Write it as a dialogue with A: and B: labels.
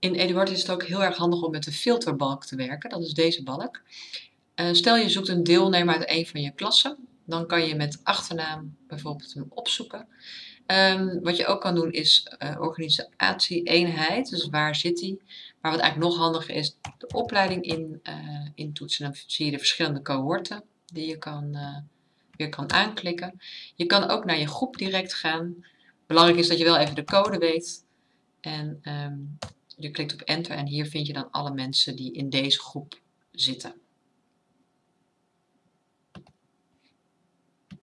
A: In Eduard is het ook heel erg handig om met de filterbalk te werken. Dat is deze balk. Uh, stel je zoekt een deelnemer uit een van je klassen. Dan kan je met achternaam bijvoorbeeld hem opzoeken. Um, wat je ook kan doen is uh, organisatie-eenheid. Dus waar zit die? Maar wat eigenlijk nog handiger is, de opleiding in, uh, intoetsen. Dan zie je de verschillende cohorten die je kan, weer kan aanklikken. Je kan ook naar je groep direct gaan. Belangrijk is dat je wel even de code weet. En um, je klikt op enter en hier vind je dan alle mensen die in deze groep zitten.